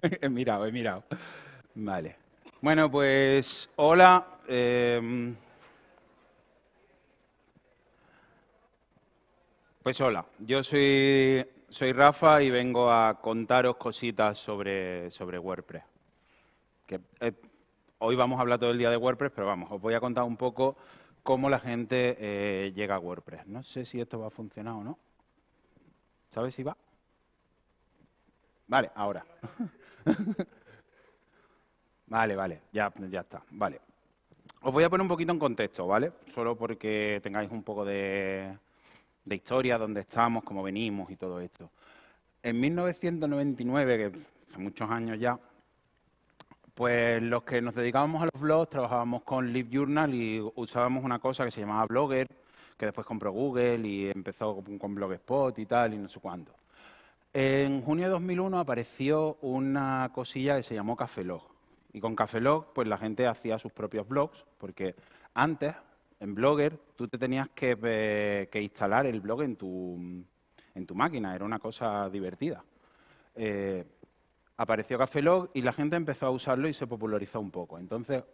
he mirado, he mirado. Vale. Bueno, pues hola. em, pues hola, yo soy, soy Rafa y vengo a contaros cositas sobre, sobre WordPress. Eh, hoy vamos a hablar todo el día de WordPress, pero vamos, os voy a contar un poco cómo la gente eh, llega a WordPress. No sé si esto va a funcionar o no. ¿Sabes si va? Vale, ahora. Vale, vale, ya, ya está. Vale. Os voy a poner un poquito en contexto, ¿vale? Solo porque tengáis un poco de, historia, dónde estamos, cómo venimos y todo esto. En 1999, que hace muchos años ya, pues los que nos dedicábamos a los blogs trabajábamos con LiveJournal y usábamos una cosa que se llamaba Blogger, que después compró Google y empezó con, con Blogspot y tal y no sé cuánto. En junio de 2001 apareció una cosilla que se llamó Cafelog. Y con Cafelog, pues la gente hacía sus propios blogs, porque antes, en Blogger, tú te tenías que, que instalar el blog en tu, en tu máquina, era una cosa divertida. Eh, apareció Cafelog y la gente empezó a usarlo y se popularizó un poco. Entonces,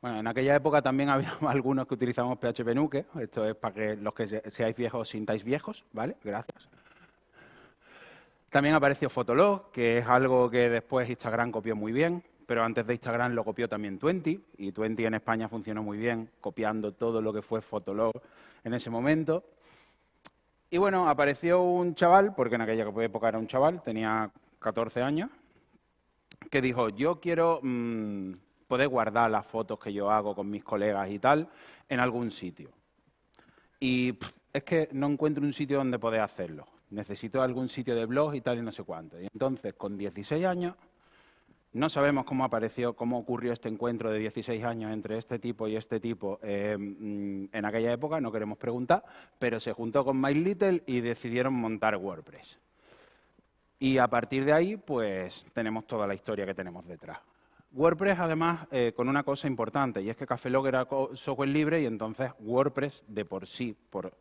bueno, en aquella época también había algunos que utilizábamos PHP Nuke, esto es para que los que se- seáis viejos os sintáis viejos, ¿vale? Gracias. También apareció Fotolog, que es algo que después Instagram copió muy bien, pero antes de Instagram lo copió también Twenty, y Twenty en España funcionó muy bien, copiando todo lo que fue Fotolog en ese momento. Y bueno, apareció un chaval, porque en aquella época era un chaval, tenía 14 años, que dijo, yo quiero mm, poder guardar las fotos que yo hago con mis colegas y tal en algún sitio. Y es que no encuentro un sitio donde poder hacerlo. Necesito algún sitio de blog y tal y no sé cuánto. Y entonces, con 16 años, no sabemos cómo apareció, cómo ocurrió este encuentro de 16 años entre este tipo y este tipo eh, mm, en aquella época, no queremos preguntar, pero se juntó con Mike Little y decidieron montar WordPress. Y a partir de ahí, pues tenemos toda la historia que tenemos detrás. WordPress, además, eh, con una cosa importante, y es que Cafelog era software libre y entonces WordPress, de por sí, por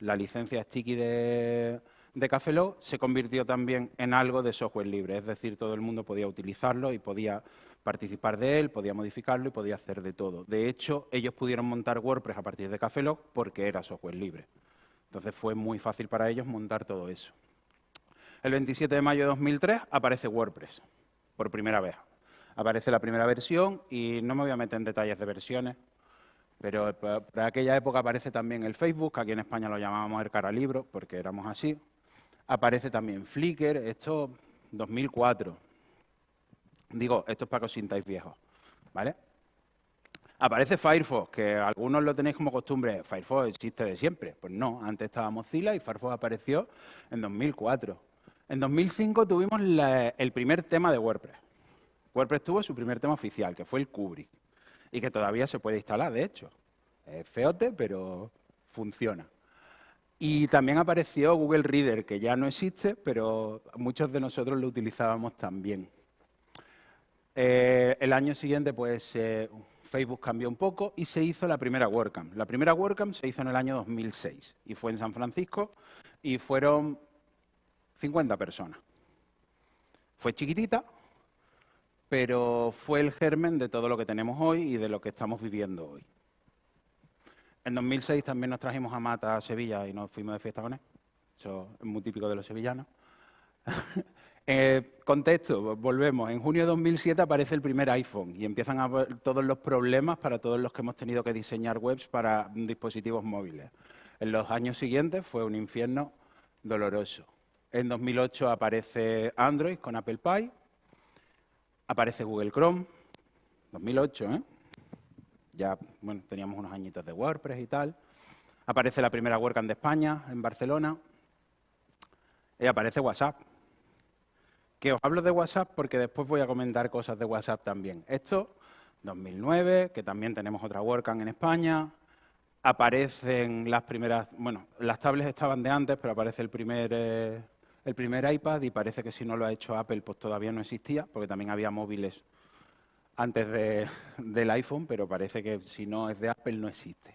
la licencia sticky de, de Cafelog, se convirtió también en algo de software libre. Es decir, todo el mundo podía utilizarlo y podía participar de él, podía modificarlo y podía hacer de todo. De hecho, ellos pudieron montar WordPress a partir de Cafelog porque era software libre. Entonces fue muy fácil para ellos montar todo eso. El 27 de mayo de 2003 aparece WordPress, por primera vez. Aparece la primera versión y no me voy a meter en detalles de versiones, pero por aquella época aparece también el Facebook, que aquí en España lo llamábamos el cara libro, porque éramos así. Aparece también Flickr, esto 2004. Digo, esto es para que os sintáis viejos, ¿vale? Aparece Firefox, que algunos lo tenéis como costumbre. Firefox existe de siempre. Pues no, antes estaba Mozilla y Firefox apareció en 2004. En 2005 tuvimos el primer tema de WordPress. WordPress tuvo su primer tema oficial, que fue el Kubrick, y que todavía se puede instalar, de hecho. Es feote, pero funciona. Y también apareció Google Reader, que ya no existe, pero muchos de nosotros lo utilizábamos también. Eh, el año siguiente, pues, eh, Facebook cambió un poco y se hizo la primera WordCamp. La primera WordCamp se hizo en el año 2006 y fue en San Francisco y fueron 50 personas. Fue chiquitita, pero fue el germen de todo lo que tenemos hoy y de lo que estamos viviendo hoy. En 2006 también nos trajimos a Mata a Sevilla y nos fuimos de fiesta con él. Eso es muy típico de los sevillanos. Eh, contexto, volvemos. En junio de 2007 aparece el primer iPhone y empiezan a haber todos los problemas para todos los que hemos tenido que diseñar webs para dispositivos móviles. En los años siguientes fue un infierno doloroso. En 2008 aparece Android con Apple Pie, aparece Google Chrome, 2008, ¿eh? Ya, bueno, teníamos unos añitos de WordPress y tal. Aparece la primera WordCamp de España, en Barcelona. Y aparece WhatsApp. Que os hablo de WhatsApp porque después voy a comentar cosas de WhatsApp también. Esto, 2009, que también tenemos otra WordCamp en España. Aparecen las primeras, bueno, las tablets estaban de antes, pero aparece el primer, eh, el primer iPad y parece que si no lo ha hecho Apple, pues todavía no existía, porque también había móviles antes de- del iPhone, pero parece que si no es de Apple no existe.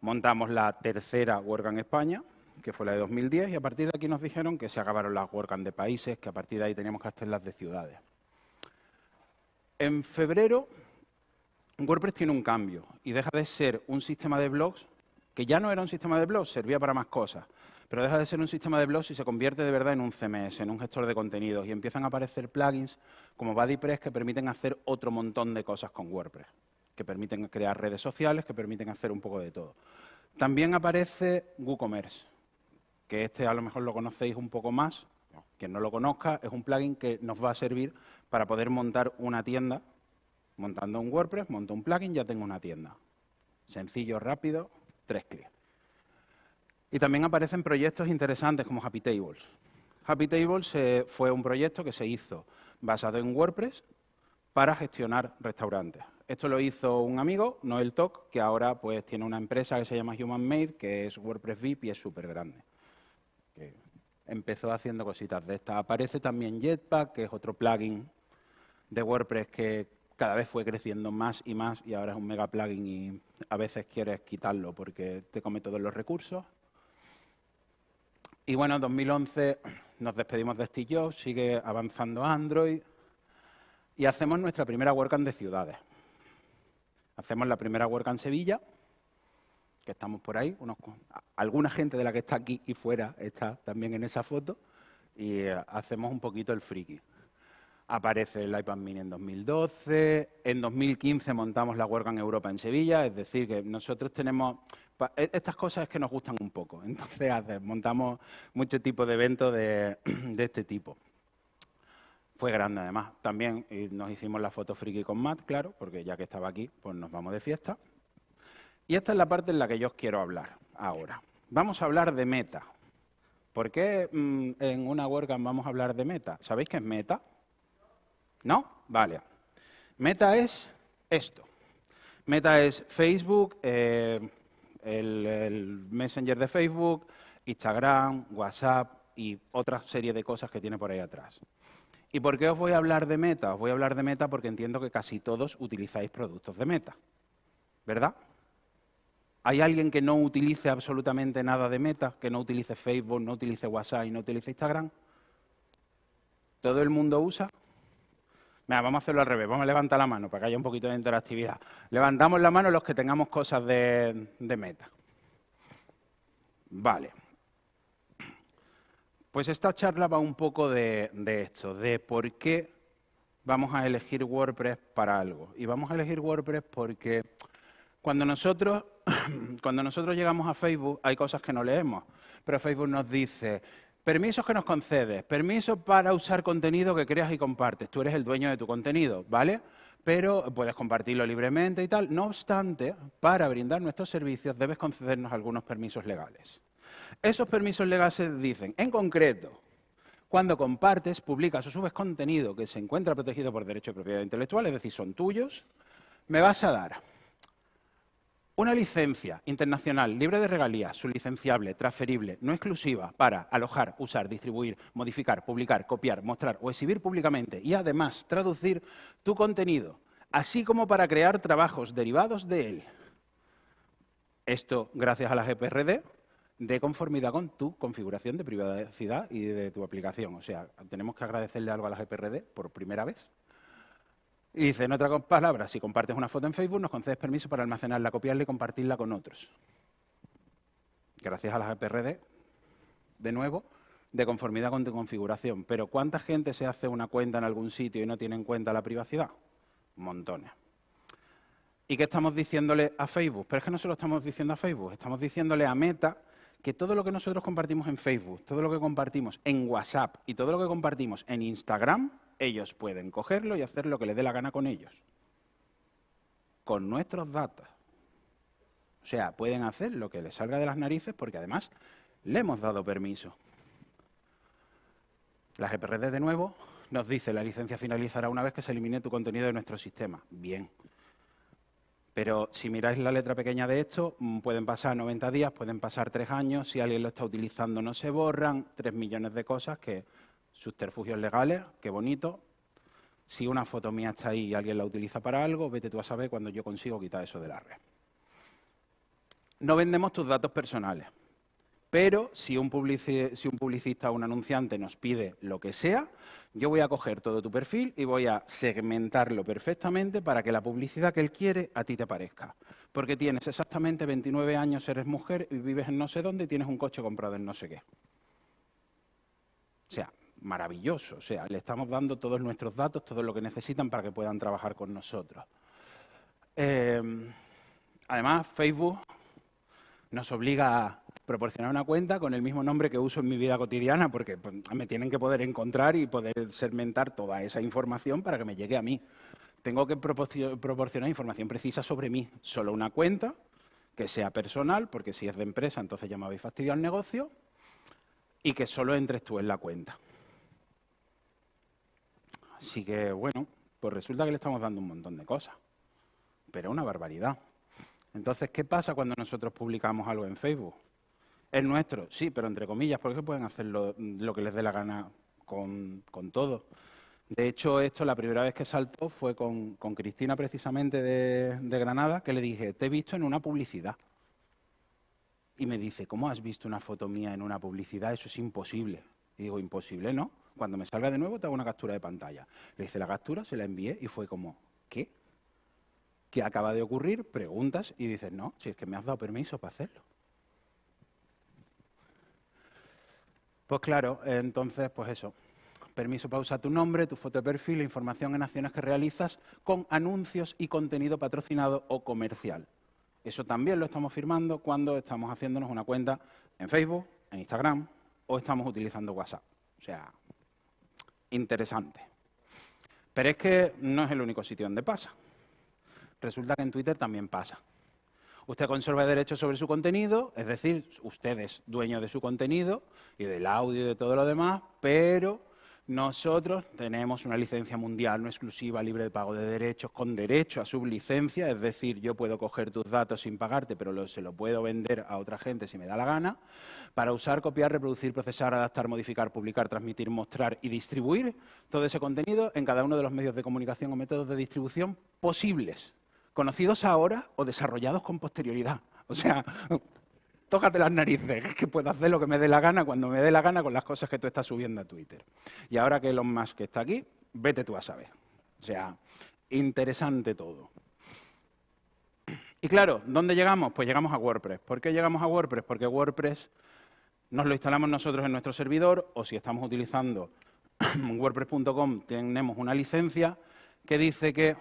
Montamos la tercera WordCamp España, que fue la de 2010, y a partir de aquí nos dijeron que se acabaron las WordCamp de países, que a partir de ahí teníamos que hacer las de ciudades. En febrero, WordPress tiene un cambio y deja de ser un sistema de blogs, que ya no era un sistema de blogs, servía para más cosas, pero deja de ser un sistema de blogs y se convierte de verdad en un CMS, en un gestor de contenidos, y empiezan a aparecer plugins como BuddyPress que permiten hacer otro montón de cosas con WordPress, que permiten crear redes sociales, que permiten hacer un poco de todo. También aparece WooCommerce, que este a lo mejor lo conocéis un poco más, quien no lo conozca, es un plugin que nos va a servir para poder montar una tienda. Montando un WordPress, monto un plugin, ya tengo una tienda. Sencillo, rápido, tres clics. Y también aparecen proyectos interesantes como Happy Tables. Happy Tables eh, fue un proyecto que se hizo basado en WordPress para gestionar restaurantes. Esto lo hizo un amigo, Noel Tok, que ahora pues tiene una empresa que se llama Human Made, que es WordPress VIP y es súper grande. empezó haciendo cositas de estas. Aparece también Jetpack, que es otro plugin de WordPress que cada vez fue creciendo más y más y ahora es un mega plugin y a veces quieres quitarlo porque te come todos los recursos. Y bueno, en 2011 nos despedimos de Steve Jobs, sigue avanzando Android y hacemos nuestra primera WordCamp de ciudades. Hacemos la primera WordCamp en Sevilla, que estamos por ahí, alguna gente de la que está aquí y fuera está también en esa foto, y eh, hacemos un poquito el friki. Aparece el iPad mini en 2012, en 2015 montamos la WordCamp Europa en Sevilla, es decir, que nosotros tenemos estas cosas es que nos gustan un poco. Entonces montamos muchos tipos de eventos de, este tipo. Fue grande además. También nos hicimos la foto friki con Matt, claro, porque ya que estaba aquí, pues nos vamos de fiesta. Y esta es la parte en la que yo os quiero hablar ahora. Vamos a hablar de meta. ¿Por qué mm, en una WordCamp vamos a hablar de meta? ¿Sabéis qué es meta? ¿No? Vale. Meta es esto. Meta es Facebook, eh, el, Messenger de Facebook, Instagram, WhatsApp y otra serie de cosas que tiene por ahí atrás. ¿Y por qué os voy a hablar de Meta? Os voy a hablar de Meta porque entiendo que casi todos utilizáis productos de Meta, ¿verdad? ¿Hay alguien que no utilice absolutamente nada de Meta, que no utilice Facebook, no utilice WhatsApp y no utilice Instagram? ¿Todo el mundo usa? Vamos a hacerlo al revés, vamos a levantar la mano para que haya un poquito de interactividad. Levantamos la mano los que tengamos cosas de, meta. Vale. Pues esta charla va un poco de, de, esto, de por qué vamos a elegir WordPress para algo. Y vamos a elegir WordPress porque cuando nosotros, cuando nosotros llegamos a Facebook hay cosas que no leemos, pero Facebook nos dice, Permisos que nos concedes, permisos para usar contenido que creas y compartes. Tú eres el dueño de tu contenido, ¿vale? Pero puedes compartirlo libremente y tal. No obstante, para brindar nuestros servicios debes concedernos algunos permisos legales. Esos permisos legales dicen, en concreto, cuando compartes, publicas o subes contenido que se encuentra protegido por derecho de propiedad intelectual, es decir, son tuyos, me vas a dar una licencia internacional libre de regalías, sublicenciable, transferible, no exclusiva para alojar, usar, distribuir, modificar, publicar, copiar, mostrar o exhibir públicamente y además traducir tu contenido, así como para crear trabajos derivados de él. Esto gracias a la GPRD de conformidad con tu configuración de privacidad y de tu aplicación. O sea, tenemos que agradecerle algo a la GPRD por primera vez y dice, en otras palabras, si compartes una foto en Facebook, nos concedes permiso para almacenarla, copiarla y compartirla con otros. Gracias a las EPRD, de nuevo, de conformidad con tu configuración. Pero ¿cuánta gente se hace una cuenta en algún sitio y no tiene en cuenta la privacidad? Montones. ¿Y qué estamos diciéndole a Facebook? Pero es que no se lo estamos diciendo a Facebook, estamos diciéndole a Meta que todo lo que nosotros compartimos en Facebook, todo lo que compartimos en WhatsApp y todo lo que compartimos en Instagram ellos pueden cogerlo y hacer lo que les dé la gana con ellos. Con nuestros datos. O sea, pueden hacer lo que les salga de las narices porque además le hemos dado permiso. La GPRD de nuevo nos dice la licencia finalizará una vez que se elimine tu contenido de nuestro sistema. Bien. Pero si miráis la letra pequeña de esto, mm, pueden pasar 90 días, pueden pasar 3 años, si alguien lo está utilizando no se borran, 3 millones de cosas que subterfugios legales, qué bonito. Si una foto mía está ahí y alguien la utiliza para algo, vete tú a saber cuando yo consigo quitar eso de la red. No vendemos tus datos personales, Pero si un, publicista o un anunciante nos pide lo que sea, yo voy a coger todo tu perfil y voy a segmentarlo perfectamente para que la publicidad que él quiere a ti te parezca. Porque tienes exactamente 29 años, eres mujer y vives en no sé dónde y tienes un coche comprado en no sé qué. Maravilloso. O sea, le estamos dando todos nuestros datos, todo lo que necesitan para que puedan trabajar con nosotros. Em, además, Facebook nos obliga a proporcionar una cuenta con el mismo nombre que uso en mi vida cotidiana, porque pues, me tienen que poder encontrar y poder segmentar toda esa información para que me llegue a mí. Tengo que proporcionar información precisa sobre mí. Solo una cuenta que sea personal, porque si es de empresa, entonces ya me habéis fastidiado el negocio, y que solo entres tú en la cuenta. Así que, bueno, pues resulta que le estamos dando un montón de cosas, pero una barbaridad. Entonces, ¿qué pasa cuando nosotros publicamos algo en Facebook? Es nuestro, sí, pero entre comillas, porque pueden hacer lo, que les dé la gana con, todo. De hecho, esto la primera vez que saltó fue con, Cristina precisamente de, de, Granada, que le dije, te he visto en una publicidad. Y me dice, ¿cómo has visto una foto mía en una publicidad? Eso es imposible. Y digo, imposible, ¿no? Cuando me salga de nuevo te hago una captura de pantalla. Le hice la captura, se la envié y fue como, ¿qué? ¿Qué acaba de ocurrir? Preguntas y dices, no, si es que me has dado permiso para hacerlo. Pues claro, entonces, pues eso. Permiso para usar tu nombre, tu foto de perfil, información en acciones que realizas con anuncios y contenido patrocinado o comercial. Eso también lo estamos firmando cuando estamos haciéndonos una cuenta en Facebook, en Instagram o estamos utilizando WhatsApp. O sea, interesante. Pero es que no es el único sitio donde pasa. Resulta que en Twitter también pasa. Usted conserva derechos sobre su contenido, es decir, usted es dueño de su contenido y del audio y de todo lo demás, pero nosotros tenemos una licencia mundial no exclusiva, libre de pago de derechos, con derecho a sublicencia, es decir, yo puedo coger tus datos sin pagarte, pero se lo puedo vender a otra gente si me da la gana, para usar, copiar, reproducir, procesar, adaptar, modificar, publicar, transmitir, mostrar y distribuir todo ese contenido en cada uno de los medios de comunicación o métodos de distribución posibles conocidos ahora o desarrollados con posterioridad. O sea, tócate las narices, que puedo hacer lo que me dé la gana cuando me dé la gana con las cosas que tú estás subiendo a Twitter. Y ahora que Elon Musk está aquí, vete tú a saber. O sea, interesante todo. Y claro, ¿dónde llegamos? Pues llegamos a WordPress. ¿Por qué llegamos a WordPress? Porque WordPress nos lo instalamos nosotros en nuestro servidor o si estamos utilizando WordPress.com tenemos una licencia que dice que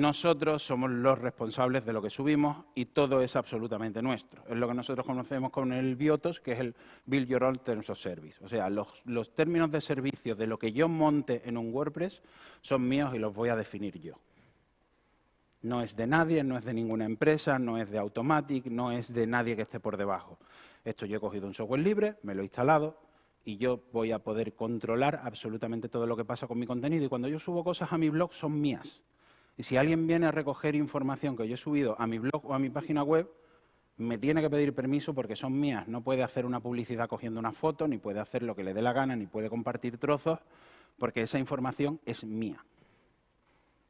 nosotros somos los responsables de lo que subimos y todo es absolutamente nuestro. Es lo que nosotros conocemos con el BIOTOS, que es el Build Your Own Terms of Service. O sea, los, los términos de servicio de lo que yo monte en un WordPress son míos y los voy a definir yo. No es de nadie, no es de ninguna empresa, no es de Automatic, no es de nadie que esté por debajo. Esto yo he cogido un software libre, me lo he instalado y yo voy a poder controlar absolutamente todo lo que pasa con mi contenido. Y cuando yo subo cosas a mi blog son mías. Y si alguien viene a recoger información que yo he subido a mi blog o a mi página web, me tiene que pedir permiso porque son mías. No puede hacer una publicidad cogiendo una foto, ni puede hacer lo que le dé la gana, ni puede compartir trozos, porque esa información es mía.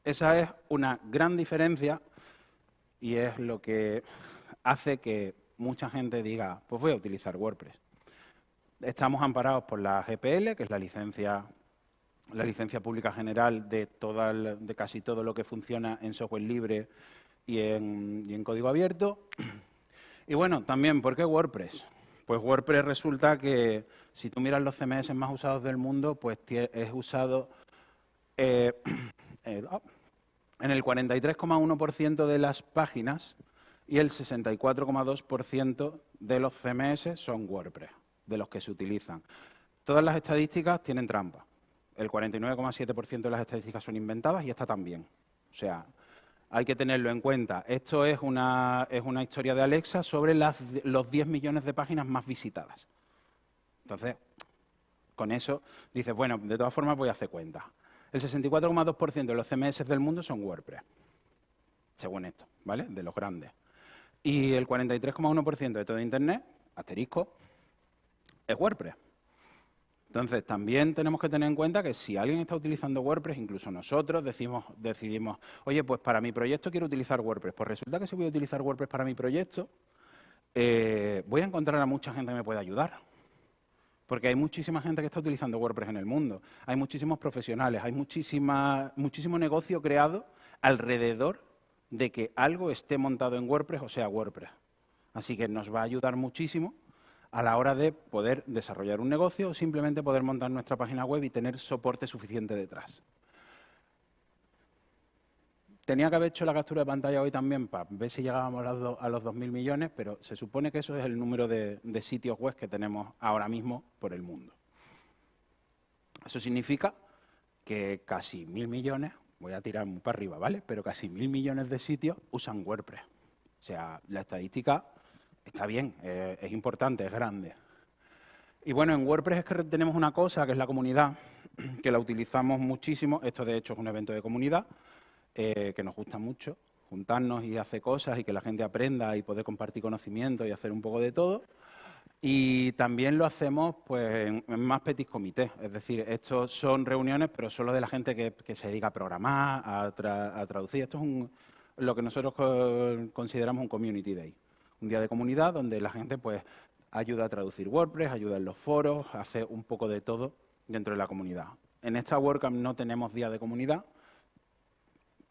Esa es una gran diferencia y es lo que hace que mucha gente diga, pues voy a utilizar WordPress. Estamos amparados por la GPL, que es la licencia la licencia pública general de, de casi todo lo que funciona en software libre y en, código abierto. Y bueno, también, ¿por qué WordPress? Pues WordPress resulta que si tú miras los CMS más usados del mundo, pues es usado eh, eh, oh, en el 43,1% de las páginas y el 64,2% de los CMS son WordPress, de los que se utilizan. Todas las estadísticas tienen trampa el 49,7% de las estadísticas son inventadas y esta también. O sea, hay que tenerlo en cuenta. Esto es una, es una historia de Alexa sobre las, los 10 millones de páginas más visitadas. Entonces, con eso dices, bueno, de todas formas voy a hacer cuenta. El 64,2% de los CMS del mundo son WordPress, según esto, ¿vale? De los grandes. Y el 43,1% de todo Internet, asterisco, es WordPress. Entonces, también tenemos que tener en cuenta que si alguien está utilizando WordPress, incluso nosotros decimos, decidimos, oye, pues para mi proyecto quiero utilizar WordPress. Pues resulta que si voy a utilizar WordPress para mi proyecto, eh, voy a encontrar a mucha gente que me pueda ayudar. Porque hay muchísima gente que está utilizando WordPress en el mundo. Hay muchísimos profesionales, hay muchísima, muchísimo negocio creado alrededor de que algo esté montado en WordPress o sea WordPress. Así que nos va a ayudar muchísimo a la hora de poder desarrollar un negocio o simplemente poder montar nuestra página web y tener soporte suficiente detrás. Tenía que haber hecho la captura de pantalla hoy también para ver si llegábamos a los 2.000 millones, pero se supone que eso es el número de, sitios web que tenemos ahora mismo por el mundo. Eso significa que casi mil millones, voy a tirar muy para arriba, ¿vale? Pero casi mil millones de sitios usan WordPress. O sea, la estadística está bien, eh, es importante, es grande. Y bueno, en WordPress es que tenemos una cosa, que es la comunidad, que la utilizamos muchísimo. Esto, de hecho, es un evento de comunidad eh, que nos gusta mucho, juntarnos y hacer cosas y que la gente aprenda y poder compartir conocimiento y hacer un poco de todo. Y también lo hacemos pues, en, más petit comité, es decir, estos son reuniones, pero solo de la gente que, se dedica a programar, a, traducir. Esto es lo que nosotros consideramos un Community Day, un día de comunidad donde la gente pues, ayuda a traducir WordPress, ayuda en los foros, hace un poco de todo dentro de la comunidad. En esta WordCamp no tenemos día de comunidad,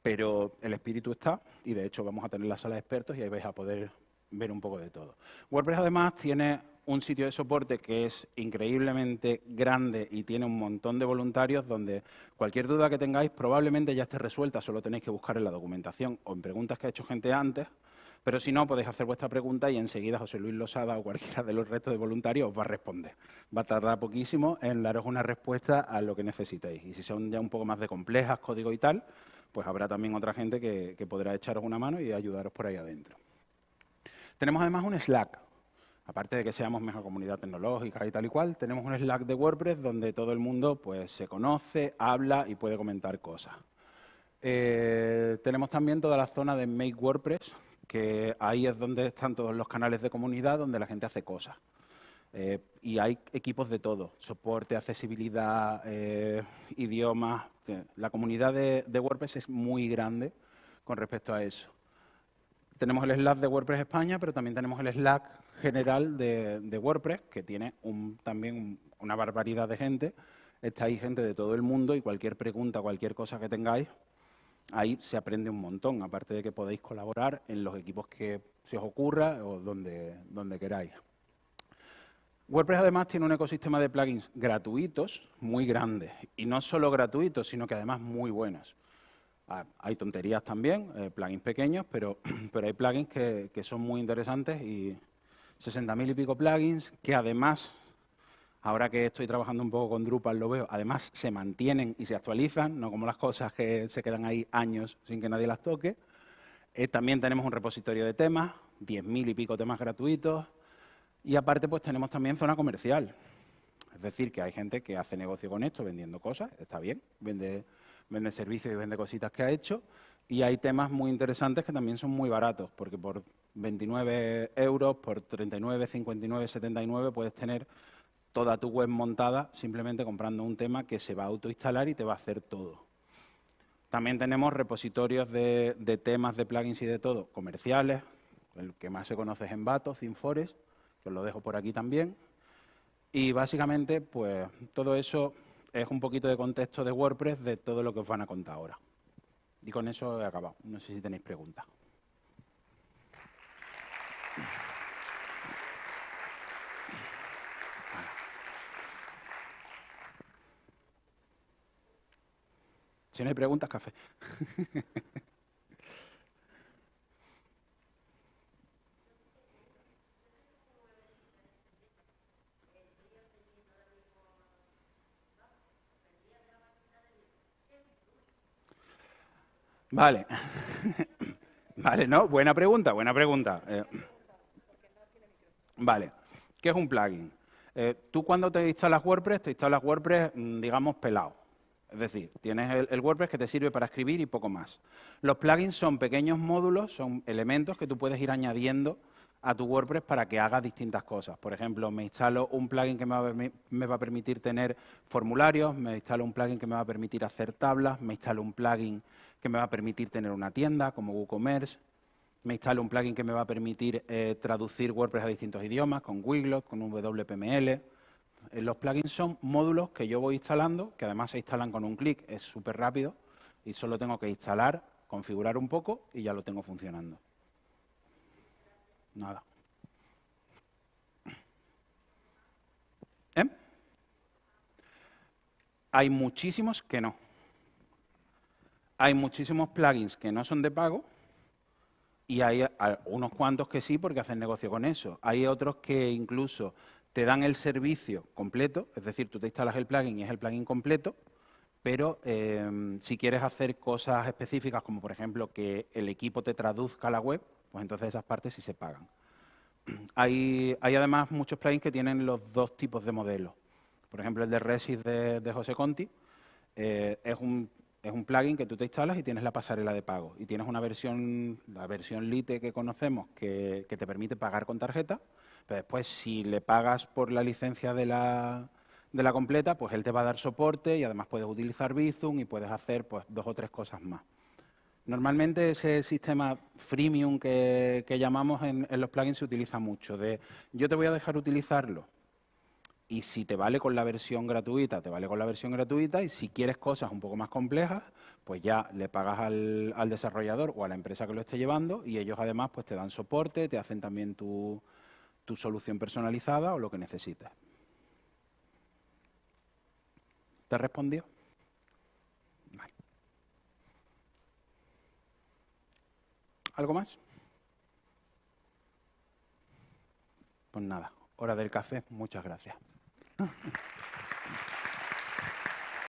pero el espíritu está y de hecho vamos a tener la sala de expertos y ahí vais a poder ver un poco de todo. WordPress además tiene un sitio de soporte que es increíblemente grande y tiene un montón de voluntarios donde cualquier duda que tengáis probablemente ya esté resuelta, solo tenéis que buscar en la documentación o en preguntas que ha hecho gente antes, pero si no, podéis hacer vuestra pregunta y enseguida José Luis Losada o cualquiera de los restos de voluntarios os va a responder. Va a tardar poquísimo en daros una respuesta a lo que necesitéis. Y si son ya un poco más de complejas, código y tal, pues habrá también otra gente que, podrá echaros una mano y ayudaros por ahí adentro. Tenemos además un Slack. Aparte de que seamos mejor comunidad tecnológica y tal y cual, tenemos un Slack de WordPress donde todo el mundo pues, se conoce, habla y puede comentar cosas. Eh, tenemos también toda la zona de Make WordPress, que ahí es donde están todos los canales de comunidad donde la gente hace cosas. Eh, y hay equipos de todo, soporte, accesibilidad, eh, idiomas. La comunidad de, WordPress es muy grande con respecto a eso. Tenemos el Slack de WordPress España, pero también tenemos el Slack general de, WordPress, que tiene también una barbaridad de gente. Está ahí gente de todo el mundo y cualquier pregunta, cualquier cosa que tengáis, ahí se aprende un montón, aparte de que podéis colaborar en los equipos que se os ocurra o donde, donde queráis. WordPress además tiene un ecosistema de plugins gratuitos muy grande. Y no solo gratuitos, sino que además muy buenos. Ah, hay tonterías también, eh, plugins pequeños, pero, pero hay plugins que, que son muy interesantes y 60.000 y pico plugins que además, ahora que estoy trabajando un poco con Drupal lo veo, además se mantienen y se actualizan, no como las cosas que se quedan ahí años sin que nadie las toque. Eh, también tenemos un repositorio de temas, 10.000 y pico temas gratuitos, y aparte, pues tenemos también zona comercial. Es decir, que hay gente que hace negocio con esto, vendiendo cosas, está bien, vende, vende servicios y vende cositas que ha hecho. Y hay temas muy interesantes que también son muy baratos, porque por 29 euros, por 39, 59, 79 puedes tener toda tu web montada simplemente comprando un tema que se va a autoinstalar y te va a hacer todo. También tenemos repositorios de, temas, de plugins y de todo comerciales. El que más se conoce es Envato, ThemeForest, os lo dejo por aquí también. Y básicamente, pues todo eso es un poquito de contexto de WordPress de todo lo que os van a contar ahora. Y con eso he acabado. No sé si tenéis preguntas. Si no hay preguntas, café. Vale. vale, ¿no? Buena pregunta, buena pregunta. Eh, vale. ¿Qué es un plugin? Eh, tú cuando te instalas WordPress, te instalas WordPress, mm, digamos, pelado. Es decir, tienes el, WordPress que te sirve para escribir y poco más. Los plugins son pequeños módulos, son elementos que tú puedes ir añadiendo a tu WordPress para que haga distintas cosas. Por ejemplo, me instalo un plugin que me va, a permitir tener formularios, me instalo un plugin que me va a permitir hacer tablas, me instalo un plugin que me va a permitir tener una tienda como WooCommerce. me instalo un plugin que me va a permitir eh, traducir WordPress a distintos idiomas, con Wiglot, con WPML. Eh, los plugins son módulos que yo voy instalando, que además se instalan con un clic, es súper rápido, y solo tengo que instalar, configurar un poco y ya lo tengo funcionando. Nada. ¿Eh? Hay muchísimos que no. Hay muchísimos plugins que no son de pago y hay unos cuantos que sí porque hacen negocio con eso. Hay otros que incluso te dan el servicio completo, es decir, tú te instalas el plugin y es el plugin completo, pero em, si quieres hacer cosas específicas, como por ejemplo que el equipo te traduzca a la web, pues entonces esas partes sí se pagan. Hay, además muchos plugins que tienen los dos tipos de modelos. Por ejemplo, el de Resist de, José Conti eh, es, un, es un plugin que tú te instalas y tienes la pasarela de pago. Y tienes una versión, la versión Lite que conocemos, que, que te permite pagar con tarjeta, pero después si le pagas por la licencia de la, de la completa, pues él te va a dar soporte y además puedes utilizar Bizum y puedes hacer pues dos o tres cosas más. Normalmente ese sistema freemium que, llamamos en, los plugins se utiliza mucho, de yo te voy a dejar utilizarlo y si te vale con la versión gratuita, te vale con la versión gratuita y si quieres cosas un poco más complejas, pues ya le pagas al, desarrollador o a la empresa que lo esté llevando y ellos además pues te dan soporte, te hacen también tu, tu solución personalizada o lo que necesites. ¿Te respondió? ¿Algo más? Pues nada, hora del café. Muchas gracias.